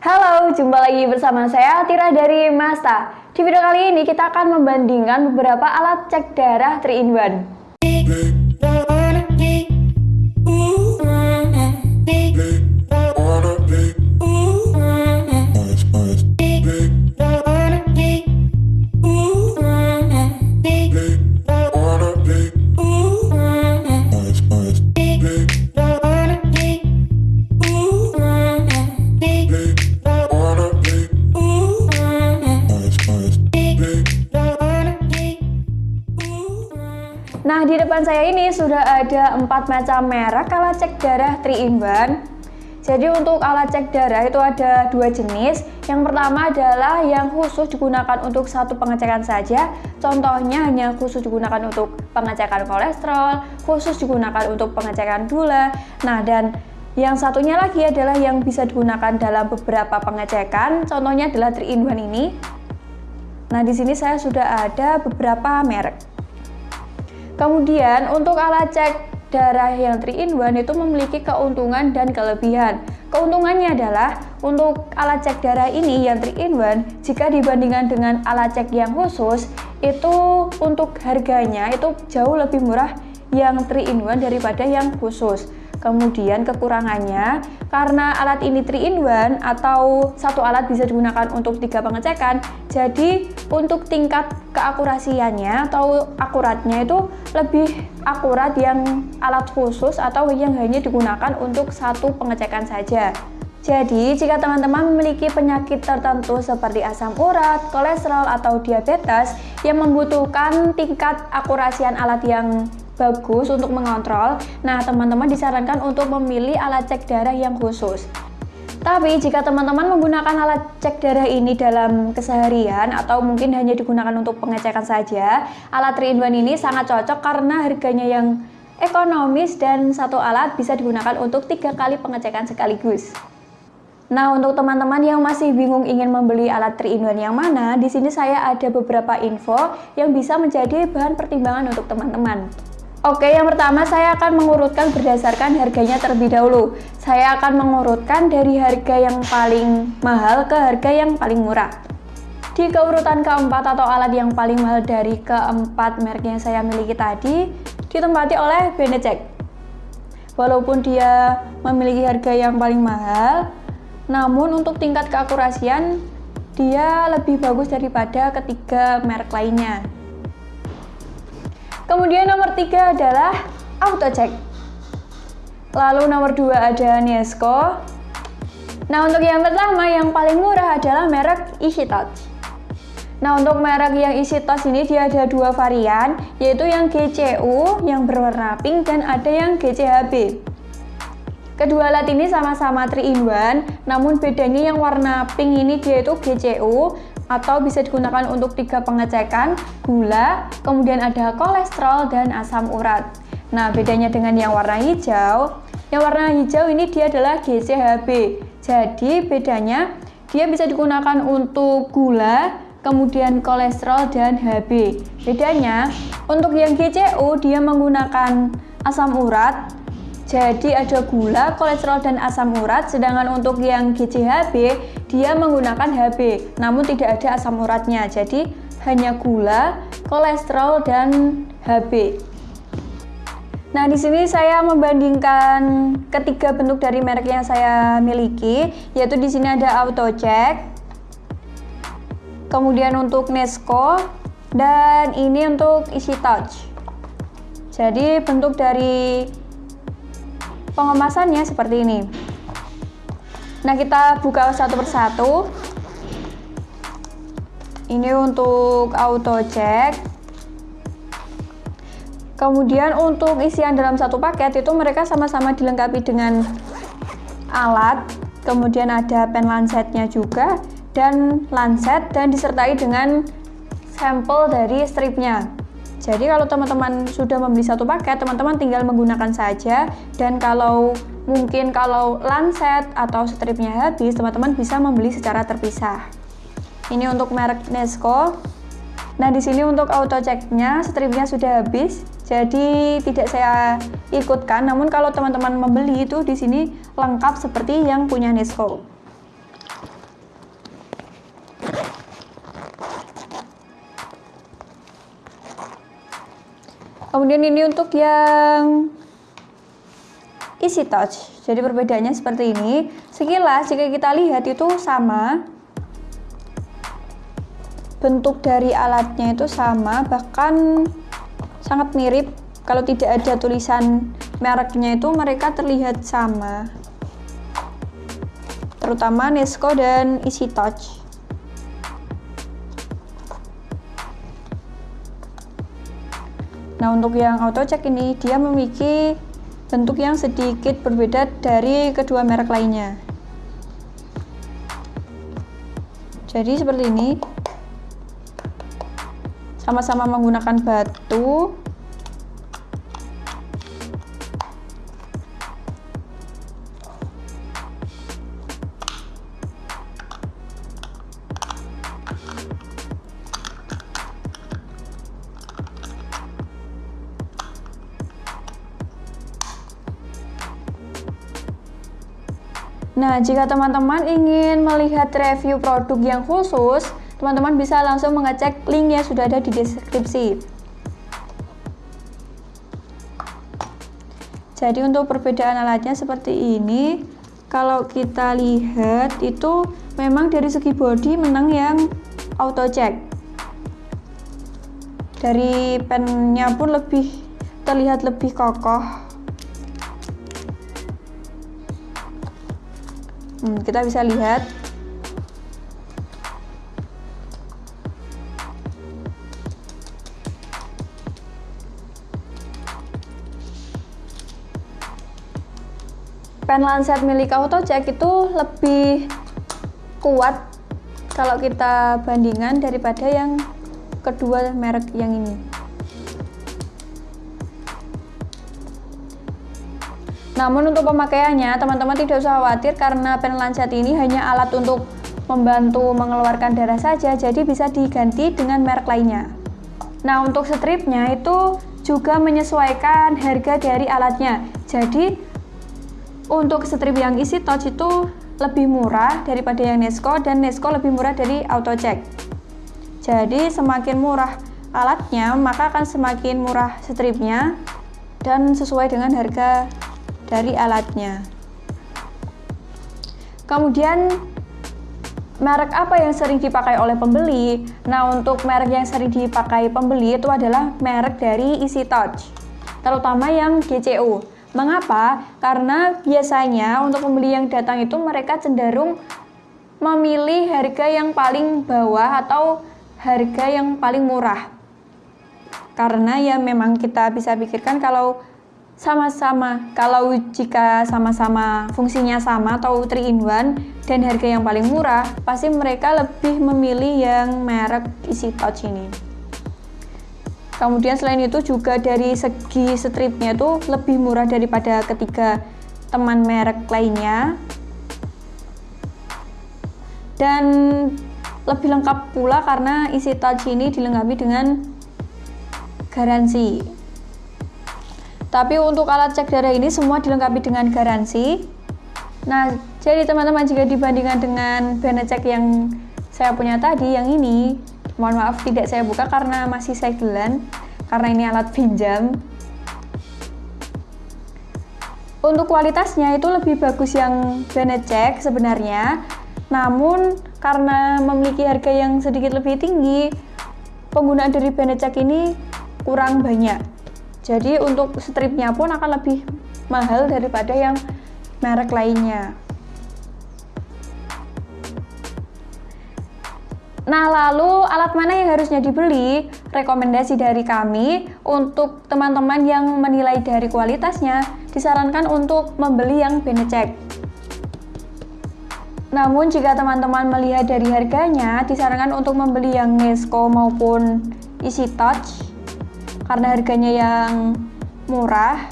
Halo, jumpa lagi bersama saya Tira dari Masta. Di video kali ini kita akan membandingkan beberapa alat cek darah 3 in 1. Depan saya ini sudah ada empat macam merek alat cek darah 3 in 1. Jadi untuk alat cek darah itu ada dua jenis. Yang pertama adalah yang khusus digunakan untuk satu pengecekan saja. Contohnya hanya khusus digunakan untuk pengecekan kolesterol, khusus digunakan untuk pengecekan gula. Nah, dan yang satunya lagi adalah yang bisa digunakan dalam beberapa pengecekan. Contohnya adalah 3 in 1 ini. Nah, di sini saya sudah ada beberapa merek. Kemudian untuk alat cek darah yang 3 in 1 itu memiliki keuntungan dan kelebihan. Keuntungannya adalah untuk alat cek darah ini yang 3 in 1 jika dibandingkan dengan alat cek yang khusus itu untuk harganya itu jauh lebih murah yang 3 in 1 daripada yang khusus. Kemudian kekurangannya, karena alat ini 3 in 1 atau satu alat bisa digunakan untuk tiga pengecekan, jadi untuk tingkat keakurasiannya atau akuratnya itu lebih akurat yang alat khusus atau yang hanya digunakan untuk satu pengecekan saja. Jadi, jika teman-teman memiliki penyakit tertentu seperti asam urat, kolesterol, atau diabetes yang membutuhkan tingkat akurasian alat yang bagus untuk mengontrol, nah teman-teman disarankan untuk memilih alat cek darah yang khusus. Tapi jika teman-teman menggunakan alat cek darah ini dalam keseharian atau mungkin hanya digunakan untuk pengecekan saja, alat 3 in 1 ini sangat cocok karena harganya yang ekonomis dan satu alat bisa digunakan untuk tiga kali pengecekan sekaligus. Nah, untuk teman-teman yang masih bingung ingin membeli alat 3 in 1 yang mana, di sini saya ada beberapa info yang bisa menjadi bahan pertimbangan untuk teman-teman. Oke, yang pertama saya akan mengurutkan berdasarkan harganya terlebih dahulu. Saya akan mengurutkan dari harga yang paling mahal ke harga yang paling murah. Di keurutan keempat atau alat yang paling mahal dari keempat merek yang saya miliki tadi, ditempati oleh Benecek. Walaupun dia memiliki harga yang paling mahal, namun untuk tingkat keakurasian dia lebih bagus daripada ketiga merek lainnya. Kemudian nomor tiga adalah AutoCheck. Lalu nomor dua ada Nesco. Nah untuk yang pertama yang paling murah adalah merek Easy Touch. Nah untuk merek yang Easy Touch ini dia ada dua varian yaitu yang GCU yang berwarna pink dan ada yang GCHB. Kedua alat ini sama-sama 3 in 1, namun bedanya yang warna pink ini dia itu GCU atau bisa digunakan untuk tiga pengecekan, gula, kemudian ada kolesterol dan asam urat. Nah, bedanya dengan yang warna hijau, yang warna hijau ini dia adalah GCHB. Jadi, bedanya dia bisa digunakan untuk gula, kemudian kolesterol dan HB. Bedanya, untuk yang GCU dia menggunakan asam urat, jadi ada gula, kolesterol, dan asam urat, sedangkan untuk yang GCHB dia menggunakan HB, namun tidak ada asam uratnya. Jadi hanya gula, kolesterol, dan HB. Nah, di sini saya membandingkan ketiga bentuk dari merek yang saya miliki, yaitu di sini ada AutoCheck, kemudian untuk Nesco, dan ini untuk Easy Touch. Jadi bentuk dari pengemasannya seperti ini. Nah kita buka satu persatu. Ini untuk auto check. Kemudian untuk isian dalam satu paket itu mereka sama-sama dilengkapi dengan alat kemudian ada pen lancetnya juga dan lancet dan disertai dengan sampel dari stripnya jadi kalau teman-teman sudah membeli satu paket, teman-teman tinggal menggunakan saja dan kalau mungkin kalau lancet atau stripnya habis, teman-teman bisa membeli secara terpisah. Ini untuk merek Nesco. Nah, di sini untuk auto checknya stripnya sudah habis, jadi tidak saya ikutkan. Namun kalau teman-teman membeli itu di sini lengkap seperti yang punya Nesco. Kemudian ini untuk yang Easy Touch. Jadi perbedaannya seperti ini. Sekilas jika kita lihat itu sama. Bentuk dari alatnya itu sama bahkan sangat mirip. Kalau tidak ada tulisan mereknya itu mereka terlihat sama. Terutama Nesco dan Easy Touch nah untuk yang auto check ini dia memiliki bentuk yang sedikit berbeda dari kedua merek lainnya. Jadi seperti ini. Sama-sama menggunakan batu Nah, jika teman-teman ingin melihat review produk yang khusus, teman-teman bisa langsung mengecek link yang sudah ada di deskripsi. Jadi untuk perbedaan alatnya seperti ini. Kalau kita lihat itu memang dari segi body menang yang auto check. Dari pennya pun lebih terlihat lebih kokoh hmm, kita bisa lihat. Pen Lancet milik AutoCheck itu lebih kuat kalau kita bandingkan daripada yang kedua merek yang ini Namun untuk pemakaiannya, teman-teman tidak usah khawatir karena pen lancet ini hanya alat untuk membantu mengeluarkan darah saja, jadi bisa diganti dengan merek lainnya. Nah, untuk stripnya itu juga menyesuaikan harga dari alatnya. Jadi, untuk strip yang isi touch itu lebih murah daripada yang Nesco dan Nesco lebih murah dari AutoCheck. Jadi, semakin murah alatnya, maka akan semakin murah stripnya dan sesuai dengan harga dari alatnya. Kemudian merek apa yang sering dipakai oleh pembeli? Nah, untuk merek yang sering dipakai pembeli itu adalah merek dari Easy Touch, terutama yang GCO. Mengapa? Karena biasanya untuk pembeli yang datang itu mereka cenderung memilih harga yang paling bawah atau harga yang paling murah. Karena ya memang kita bisa pikirkan kalau sama-sama. Kalau jika sama-sama fungsinya sama atau 3 in 1 dan harga yang paling murah pasti mereka lebih memilih yang merek Easy Touch ini. Kemudian selain itu juga dari segi stripnya tuh lebih murah daripada ketiga teman merek lainnya. Dan lebih lengkap pula karena Easy Touch ini dilengkapi dengan garansi tapi untuk alat cek darah ini semua dilengkapi dengan garansi. Nah, jadi teman-teman jika dibandingkan dengan Benecek yang saya punya tadi, yang ini, mohon maaf tidak saya buka karena masih segelan, karena ini alat pinjam. Untuk kualitasnya itu lebih bagus yang Benecek sebenarnya, namun karena memiliki harga yang sedikit lebih tinggi, penggunaan dari Benecek ini kurang banyak. Jadi untuk stripnya pun akan lebih mahal daripada yang merek lainnya. Nah, lalu alat mana yang harusnya dibeli? Rekomendasi dari kami untuk teman-teman yang menilai dari kualitasnya disarankan untuk membeli yang Benecek. Namun jika teman-teman melihat dari harganya, disarankan untuk membeli yang Nesco maupun Easy Touch karena harganya yang murah.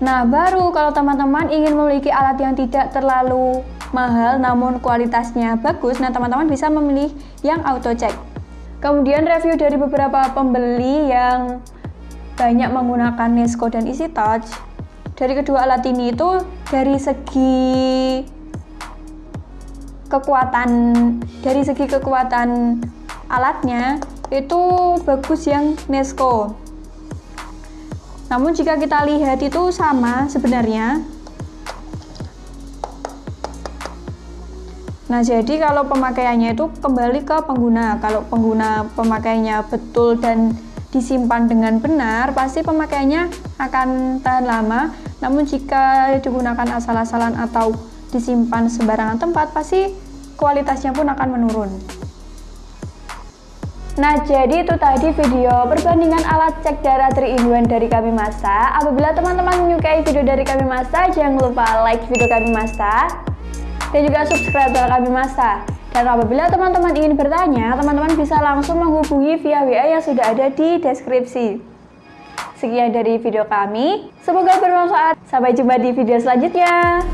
Nah, baru kalau teman-teman ingin memiliki alat yang tidak terlalu mahal namun kualitasnya bagus, nah teman-teman bisa memilih yang auto check. Kemudian review dari beberapa pembeli yang banyak menggunakan Nesco dan Easy Touch. Dari kedua alat ini itu dari segi kekuatan dari segi kekuatan alatnya itu bagus yang Nesco Namun jika kita lihat itu sama sebenarnya. Nah, jadi kalau pemakaiannya itu kembali ke pengguna. Kalau pengguna pemakainya betul dan disimpan dengan benar, pasti pemakaiannya akan tahan lama. Namun jika digunakan asal-asalan atau disimpan sembarangan tempat, pasti kualitasnya pun akan menurun. Nah, jadi itu tadi video perbandingan alat cek darah 3-in-1 dari kami Masa. Apabila teman-teman menyukai video dari kami Masa, jangan lupa like video kami Masa dan juga subscribe channel kami Masa. Dan apabila teman-teman ingin bertanya, teman-teman bisa langsung menghubungi via WA yang sudah ada di deskripsi. Sekian dari video kami, semoga bermanfaat. Sampai jumpa di video selanjutnya.